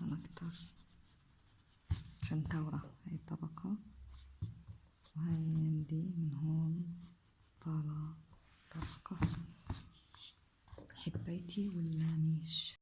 تقريبا أكتر عشان تورة هاي الطبقة. وهاي عندي من هون طالعة طبقة. حبيتي ولا ميش